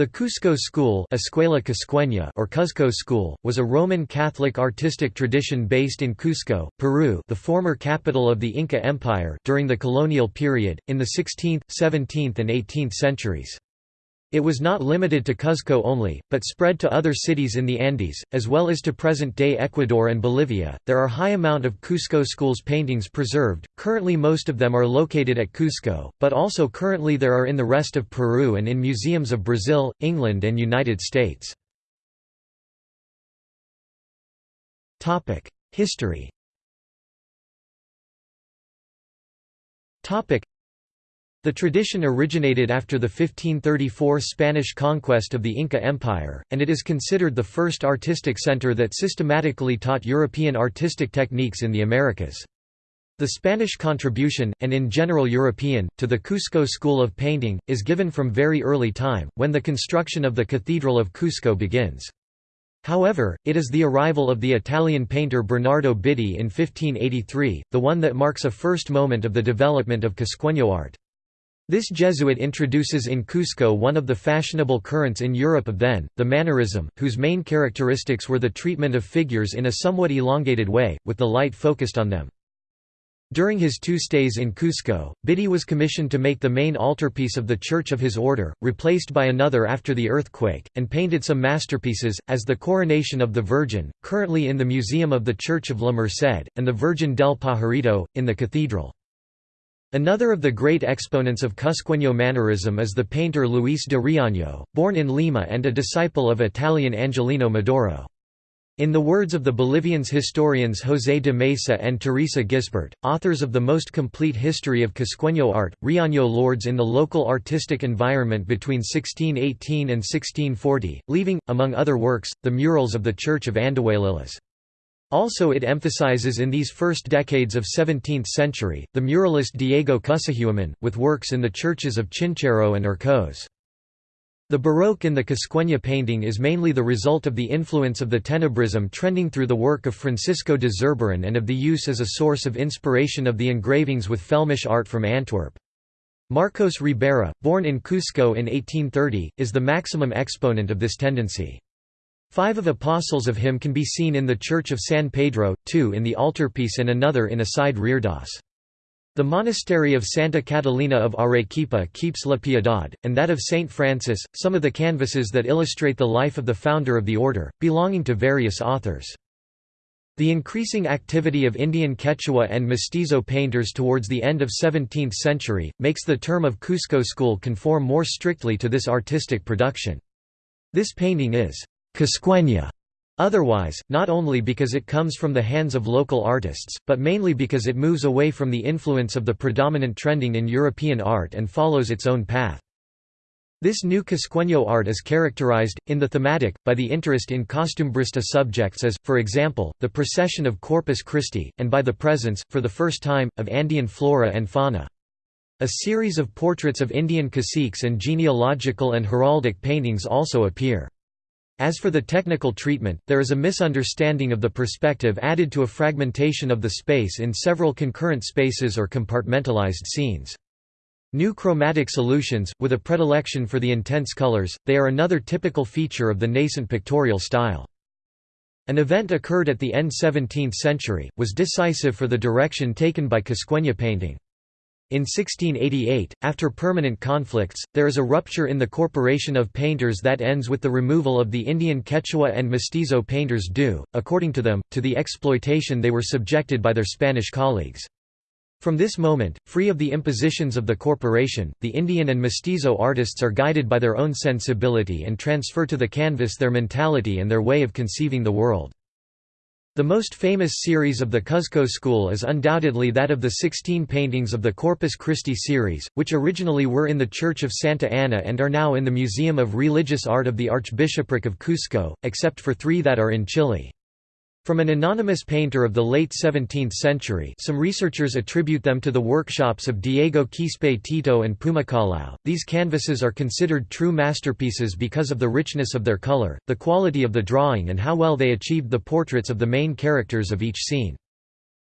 The Cusco School Escuela Cusqueña or Cuzco School, was a Roman Catholic artistic tradition based in Cusco, Peru the former capital of the Inca Empire during the colonial period, in the 16th, 17th and 18th centuries. It was not limited to Cuzco only, but spread to other cities in the Andes, as well as to present-day Ecuador and Bolivia. There are high amount of Cusco schools paintings preserved. Currently most of them are located at Cusco, but also currently there are in the rest of Peru and in museums of Brazil, England and United States. Topic: History. Topic: the tradition originated after the 1534 Spanish conquest of the Inca Empire, and it is considered the first artistic center that systematically taught European artistic techniques in the Americas. The Spanish contribution, and in general European, to the Cusco school of painting, is given from very early time, when the construction of the Cathedral of Cusco begins. However, it is the arrival of the Italian painter Bernardo Bitti in 1583, the one that marks a first moment of the development of Cusqueño art. This Jesuit introduces in Cusco one of the fashionable currents in Europe of then, the Mannerism, whose main characteristics were the treatment of figures in a somewhat elongated way, with the light focused on them. During his two stays in Cusco, Bitti was commissioned to make the main altarpiece of the church of his order, replaced by another after the earthquake, and painted some masterpieces, as the Coronation of the Virgin, currently in the Museum of the Church of La Merced, and the Virgin del Pajarito, in the cathedral. Another of the great exponents of Cusqueño Mannerism is the painter Luis de Riaño, born in Lima and a disciple of Italian Angelino Medoro. In the words of the Bolivians historians José de Mesa and Teresa Gisbert, authors of the most complete history of Cusqueño art, Riaño lords in the local artistic environment between 1618 and 1640, leaving, among other works, the murals of the Church of Andahuaylillas. Also it emphasizes in these first decades of 17th century, the muralist Diego Cusahuaman, with works in the churches of Chinchero and Urcos. The Baroque in the Cusqueña painting is mainly the result of the influence of the Tenebrism trending through the work of Francisco de Zurbaran and of the use as a source of inspiration of the engravings with Flemish art from Antwerp. Marcos Ribera, born in Cusco in 1830, is the maximum exponent of this tendency. Five of the apostles of him can be seen in the Church of San Pedro, two in the altarpiece and another in a side reredos. The monastery of Santa Catalina of Arequipa keeps La Piedad, and that of Saint Francis, some of the canvases that illustrate the life of the founder of the order, belonging to various authors. The increasing activity of Indian Quechua and Mestizo painters towards the end of 17th century, makes the term of Cusco school conform more strictly to this artistic production. This painting is Cusqueña otherwise, not only because it comes from the hands of local artists, but mainly because it moves away from the influence of the predominant trending in European art and follows its own path. This new Cusqueño art is characterized, in the thematic, by the interest in costumbrista subjects as, for example, the procession of Corpus Christi, and by the presence, for the first time, of Andean flora and fauna. A series of portraits of Indian caciques and genealogical and heraldic paintings also appear. As for the technical treatment, there is a misunderstanding of the perspective added to a fragmentation of the space in several concurrent spaces or compartmentalized scenes. New chromatic solutions, with a predilection for the intense colors, they are another typical feature of the nascent pictorial style. An event occurred at the end 17th century, was decisive for the direction taken by Cusqueña painting. In 1688, after permanent conflicts, there is a rupture in the corporation of painters that ends with the removal of the Indian Quechua and Mestizo painters due, according to them, to the exploitation they were subjected by their Spanish colleagues. From this moment, free of the impositions of the corporation, the Indian and Mestizo artists are guided by their own sensibility and transfer to the canvas their mentality and their way of conceiving the world. The most famous series of the Cuzco school is undoubtedly that of the 16 paintings of the Corpus Christi series, which originally were in the Church of Santa Ana and are now in the Museum of Religious Art of the Archbishopric of Cusco, except for three that are in Chile. From an anonymous painter of the late 17th century some researchers attribute them to the workshops of Diego Quispe Tito and Pumacallao. These canvases are considered true masterpieces because of the richness of their color, the quality of the drawing and how well they achieved the portraits of the main characters of each scene.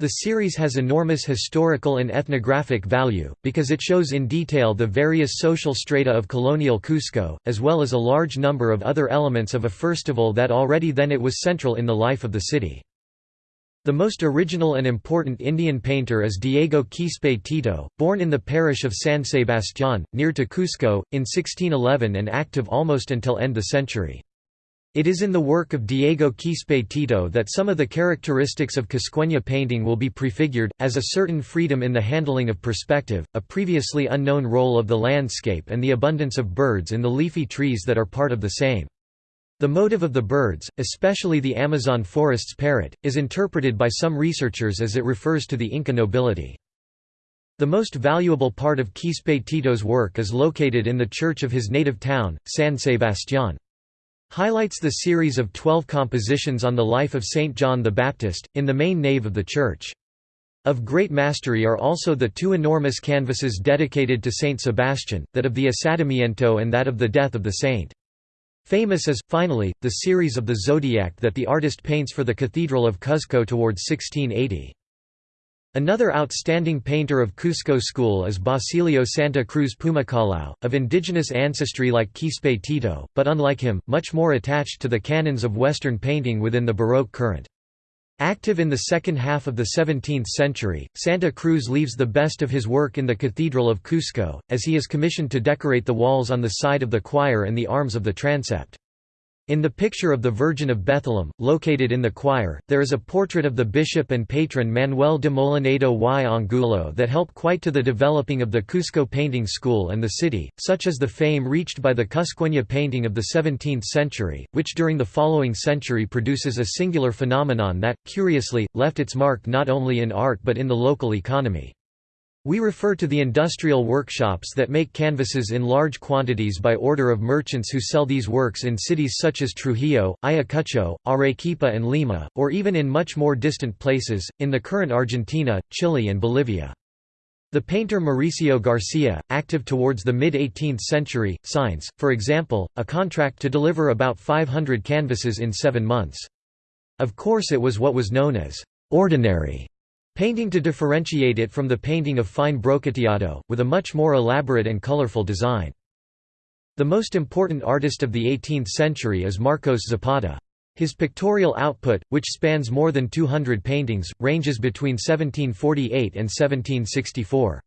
The series has enormous historical and ethnographic value, because it shows in detail the various social strata of colonial Cusco, as well as a large number of other elements of a festival that already then it was central in the life of the city. The most original and important Indian painter is Diego Quispe Tito, born in the parish of San Sebastián, near to Cusco, in 1611 and active almost until end the century. It is in the work of Diego Quispe Tito that some of the characteristics of Cusqueña painting will be prefigured, as a certain freedom in the handling of perspective, a previously unknown role of the landscape and the abundance of birds in the leafy trees that are part of the same. The motive of the birds, especially the Amazon forest's parrot, is interpreted by some researchers as it refers to the Inca nobility. The most valuable part of Quispe Tito's work is located in the church of his native town, San Sebastián highlights the series of twelve compositions on the life of Saint John the Baptist, in the main nave of the church. Of great mastery are also the two enormous canvases dedicated to Saint Sebastian, that of the Asadamiento and that of the death of the saint. Famous is, finally, the series of the zodiac that the artist paints for the Cathedral of Cuzco towards 1680. Another outstanding painter of Cusco school is Basilio Santa Cruz Pumacallao, of indigenous ancestry like Quispe Tito, but unlike him, much more attached to the canons of Western painting within the Baroque current. Active in the second half of the 17th century, Santa Cruz leaves the best of his work in the Cathedral of Cusco, as he is commissioned to decorate the walls on the side of the choir and the arms of the transept. In the picture of the Virgin of Bethlehem, located in the choir, there is a portrait of the bishop and patron Manuel de Molinedo y Angulo that helped quite to the developing of the Cusco painting school and the city, such as the fame reached by the Cusqueña painting of the 17th century, which during the following century produces a singular phenomenon that, curiously, left its mark not only in art but in the local economy. We refer to the industrial workshops that make canvases in large quantities by order of merchants who sell these works in cities such as Trujillo, Ayacucho, Arequipa and Lima, or even in much more distant places, in the current Argentina, Chile and Bolivia. The painter Mauricio Garcia, active towards the mid-18th century, signs, for example, a contract to deliver about 500 canvases in seven months. Of course it was what was known as «ordinary» painting to differentiate it from the painting of fine brocateado, with a much more elaborate and colorful design. The most important artist of the 18th century is Marcos Zapata. His pictorial output, which spans more than 200 paintings, ranges between 1748 and 1764.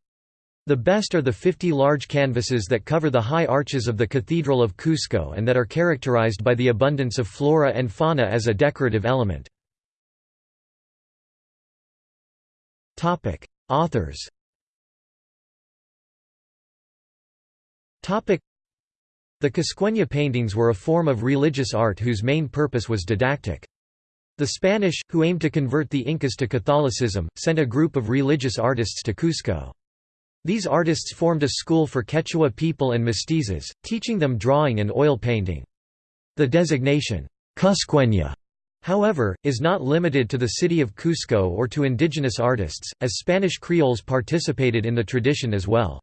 The best are the 50 large canvases that cover the high arches of the Cathedral of Cusco and that are characterized by the abundance of flora and fauna as a decorative element. Topic: Authors. Topic: The Cusqueña paintings were a form of religious art whose main purpose was didactic. The Spanish, who aimed to convert the Incas to Catholicism, sent a group of religious artists to Cusco. These artists formed a school for Quechua people and mestizos, teaching them drawing and oil painting. The designation, Cusqueña However, is not limited to the city of Cusco or to indigenous artists, as Spanish Creoles participated in the tradition as well.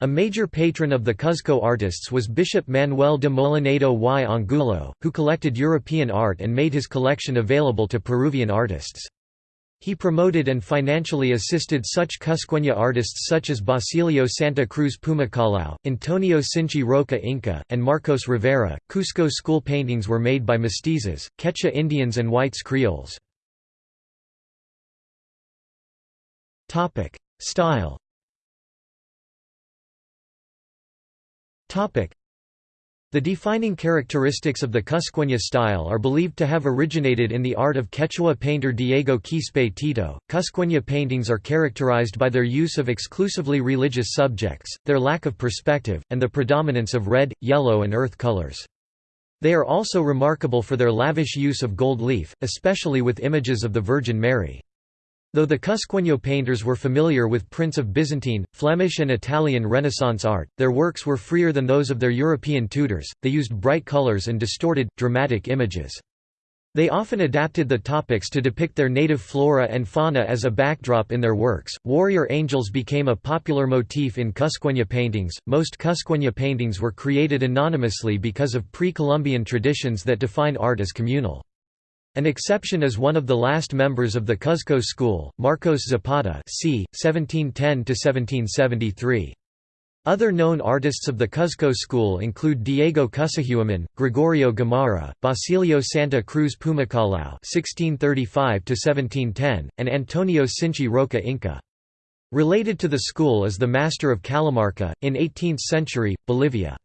A major patron of the Cuzco artists was Bishop Manuel de Molinedo y Angulo, who collected European art and made his collection available to Peruvian artists. He promoted and financially assisted such Cusqueña artists such as Basilio Santa Cruz Pumacallao, Antonio Sinchi Roca Inca, and Marcos Rivera. Cusco school paintings were made by mestizos, Quechua Indians, and whites Creoles. Style the defining characteristics of the Cusqueña style are believed to have originated in the art of Quechua painter Diego Quispe Tito. Cusqueña paintings are characterized by their use of exclusively religious subjects, their lack of perspective, and the predominance of red, yellow, and earth colors. They are also remarkable for their lavish use of gold leaf, especially with images of the Virgin Mary. Though the Cusqueño painters were familiar with prints of Byzantine, Flemish and Italian Renaissance art, their works were freer than those of their European tutors, they used bright colors and distorted, dramatic images. They often adapted the topics to depict their native flora and fauna as a backdrop in their works. Warrior angels became a popular motif in Cusqueña paintings. Most Cusqueña paintings were created anonymously because of pre Columbian traditions that define art as communal. An exception is one of the last members of the Cuzco school, Marcos Zapata c. 1710–1773. Other known artists of the Cuzco school include Diego Cusahuaman, Gregorio Gamarra, Basilio Santa Cruz Pumacallao (1635–1710), and Antonio Sinchi Roca Inca. Related to the school is the Master of Calamarca, in 18th century, Bolivia.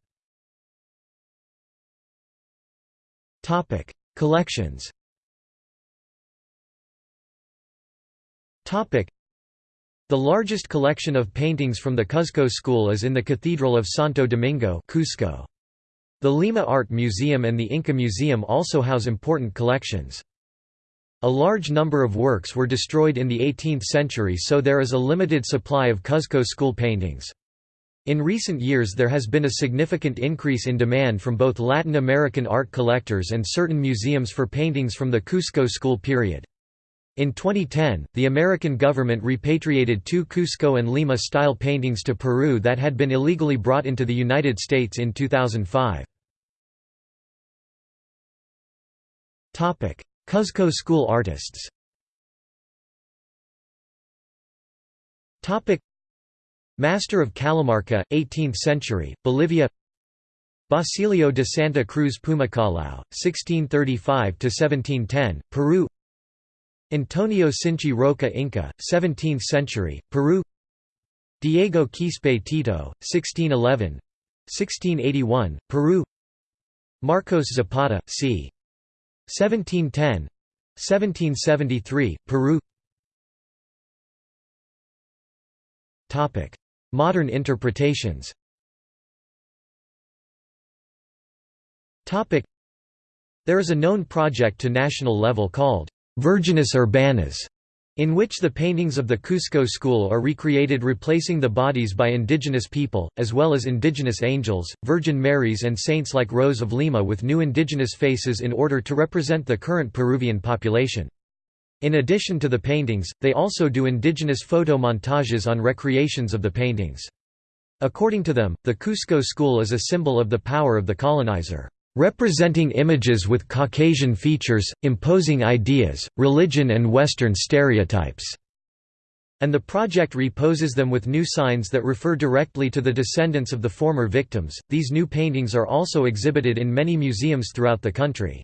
Collections The largest collection of paintings from the Cuzco school is in the Cathedral of Santo Domingo Cusco. The Lima Art Museum and the Inca Museum also house important collections. A large number of works were destroyed in the 18th century so there is a limited supply of Cuzco school paintings. In recent years there has been a significant increase in demand from both Latin American art collectors and certain museums for paintings from the Cusco school period. In 2010, the American government repatriated two Cusco and Lima-style paintings to Peru that had been illegally brought into the United States in 2005. Cuzco school artists. Master of Calamarca, 18th century, Bolivia. Basilio de Santa Cruz Pumacallao, 1635–1710, Peru Antonio Sinchi Roca Inca, 17th century, Peru. Diego Quispe Tito, 1611 1681, Peru. Marcos Zapata, c. 1710 1773, Peru. Modern interpretations. There is a known project to national level called Virginis Urbanas, in which the paintings of the Cusco school are recreated replacing the bodies by indigenous people, as well as indigenous angels, Virgin Marys and saints like Rose of Lima with new indigenous faces in order to represent the current Peruvian population. In addition to the paintings, they also do indigenous photo montages on recreations of the paintings. According to them, the Cusco school is a symbol of the power of the colonizer representing images with Caucasian features, imposing ideas, religion and Western stereotypes." And the project reposes them with new signs that refer directly to the descendants of the former victims. These new paintings are also exhibited in many museums throughout the country.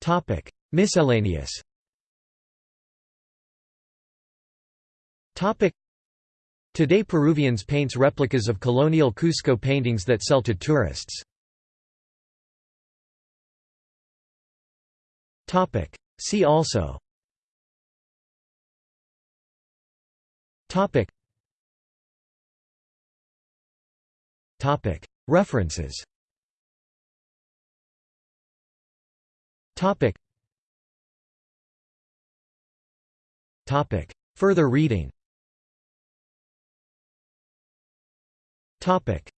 Topic: Miscellaneous. Topic: Today Peruvians paints replicas of colonial Cusco paintings that sell to tourists. See also. References. Further reading Topic